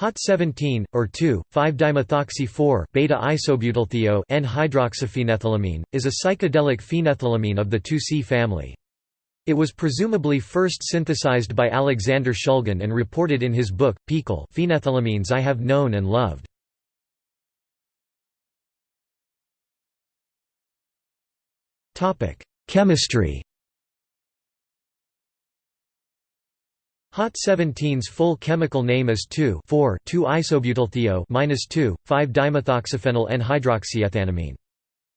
Hot 17 or 2,5-dimethoxy-4 beta-isobutylthio N-hydroxyphenethylamine is a psychedelic phenethylamine of the 2C family. It was presumably first synthesized by Alexander Shulgin and reported in his book, PiHKAL Phenethylamines I Have Known and Loved. Chemistry Hot 17's full chemical name is 2,4,2-isobutylthio 2,5-dimethoxyphenyl N-hydroxyethanamine.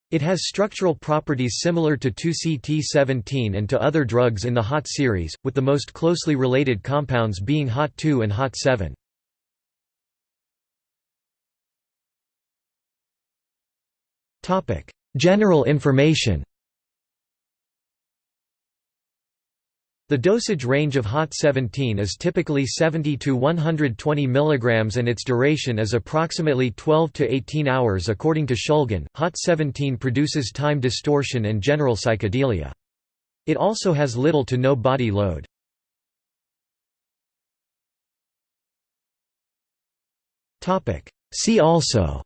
It has structural properties similar to 2CT17 and to other drugs in the HOT series, with the most closely related compounds being HOT 2 and HOT 7. General information The dosage range of HOT 17 is typically 70 to 120 mg and its duration is approximately 12 to 18 hours according to Shulgin. HOT 17 produces time distortion and general psychedelia. It also has little to no body load. See also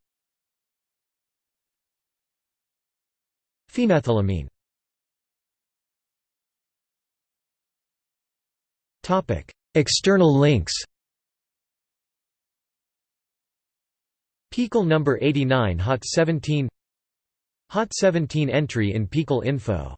Phenethylamine External links PiHKAL number 89 Hot 17 Hot 17 entry in PiHKAL info